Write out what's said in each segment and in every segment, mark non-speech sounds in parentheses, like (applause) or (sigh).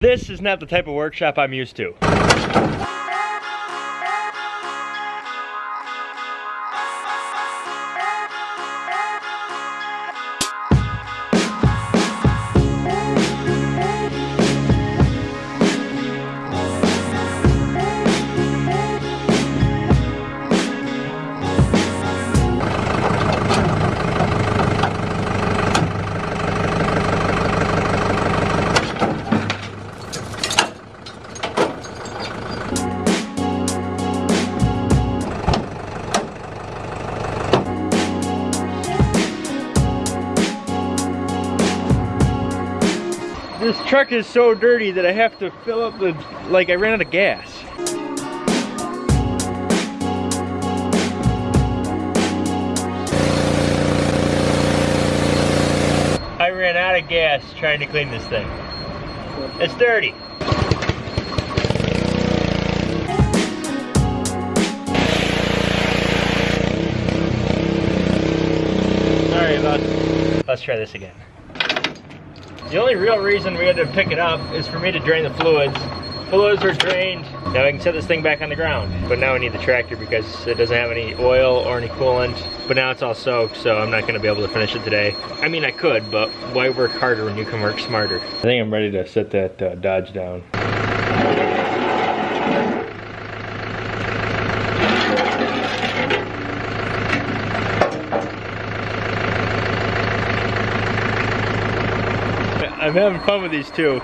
This is not the type of workshop I'm used to. This truck is so dirty that I have to fill up the, like I ran out of gas. I ran out of gas trying to clean this thing. It's dirty. Sorry about, let's try this again. The only real reason we had to pick it up is for me to drain the fluids. Fluids are drained. Now I can set this thing back on the ground. But now I need the tractor because it doesn't have any oil or any coolant. But now it's all soaked, so I'm not gonna be able to finish it today. I mean, I could, but why work harder when you can work smarter? I think I'm ready to set that uh, Dodge down. I'm having fun with these too.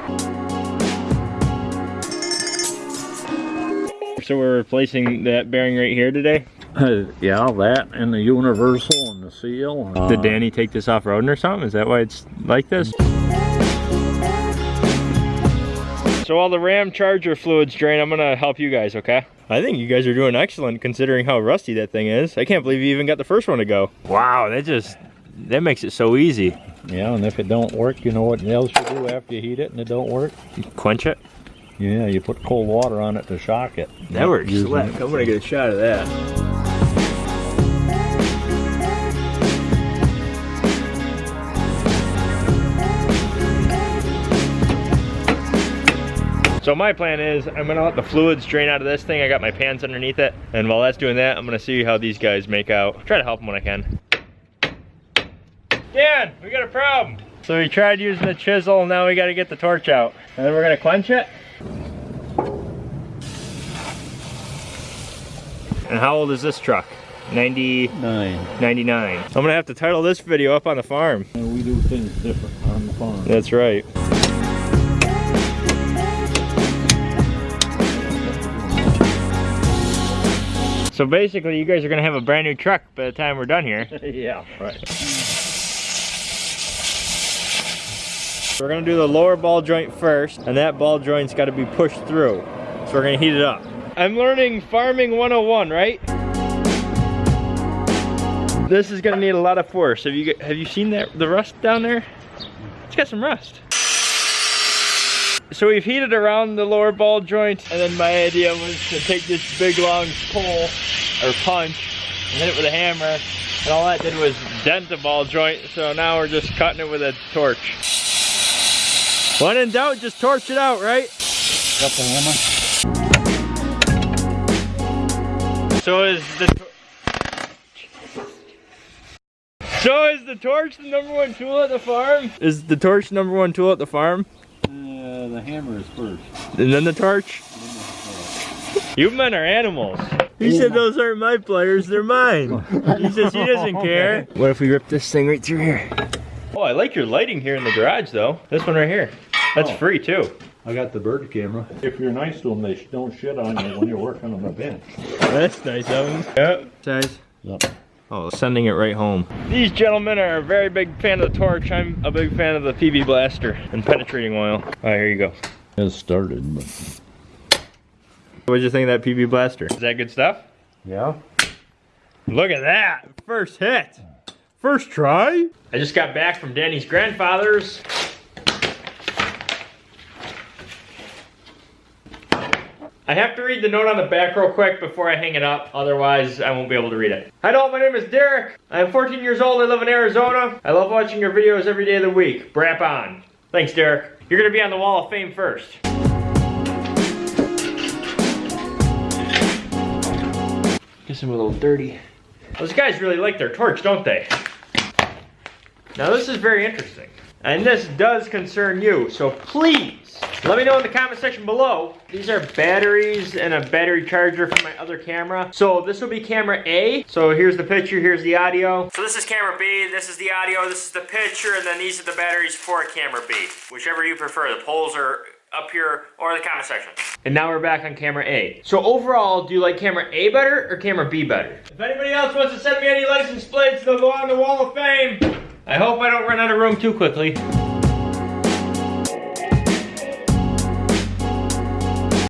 So we're replacing that bearing right here today. Uh, yeah, that and the universal and the seal. Uh, Did Danny take this off roading or something? Is that why it's like this? So while the Ramcharger fluids drain, I'm gonna help you guys, okay? I think you guys are doing excellent considering how rusty that thing is. I can't believe you even got the first one to go. Wow, that just, that makes it so easy. Yeah, and if it don't work, you know what else you do after you heat it and it don't work? You quench it? Yeah, you put cold water on it to shock it. That works. Slick. I'm gonna get a shot of that. So my plan is I'm gonna let the fluids drain out of this thing. I got my pans underneath it. And while that's doing that, I'm gonna see how these guys make out. Try to help them when I can. Dan, we got a problem. So we tried using the chisel, now we gotta get the torch out. And then we're gonna quench it. And how old is this truck? 99. 99. I'm gonna have to title this video up on the farm. And we do things different on the farm. That's right. So basically you guys are gonna have a brand new truck by the time we're done here. (laughs) yeah, right. We're gonna do the lower ball joint first, and that ball joint's gotta be pushed through. So we're gonna heat it up. I'm learning farming 101, right? This is gonna need a lot of force. Have you have you seen that the rust down there? It's got some rust. So we've heated around the lower ball joint, and then my idea was to take this big long pole or punch and hit it with a hammer, and all that did was dent the ball joint. So now we're just cutting it with a torch. When in doubt, just torch it out, right? Got the hammer? So is the So is the torch the number one tool at the farm? Is the torch number one tool at the farm? Uh, the hammer is first. And then the torch? You men are animals. He said those aren't my pliers, they're mine. He says he doesn't care. (laughs) What if we rip this thing right through here? Oh, I like your lighting here in the garage though. This one right here. That's Oh. free too. I got the bird camera. If you're nice to them, they don't shit on you when you're working on the bench. That's nice of him. Yep. Size. Yep. Oh, sending it right home. These gentlemen are a very big fan of the torch. I'm a big fan of the PB blaster and penetrating oil. All right, here you go. It started, but What'd you think of that PB blaster? Is that good stuff? yeah. Look at that. First hit. First try. I just got back from Danny's grandfather's. I have to read the note on the back real quick before I hang it up, otherwise I won't be able to read it. Hi Dalton, my name is Derek. I'm 14 years old, I live in Arizona. I love watching your videos every day of the week. Brap on. Thanks, Derek. you're gonna be on the Wall of Fame first. Guess I'm a little dirty. Those guys really like their torch, don't they? Now this is very interesting. And this does concern you, so please, let me know in the comment section below. These are batteries and a battery charger for my other camera. So this will be camera A. So here's the picture, here's the audio. So this is camera B, this is the audio, this is the picture, and then these are the batteries for camera B. Whichever you prefer, the polls are up here or the comment section. And now we're back on camera A. So overall, do you like camera A better or camera B better? If anybody else wants to send me any license plates, they'll go on the Wall of Fame. I hope I don't run out of room too quickly.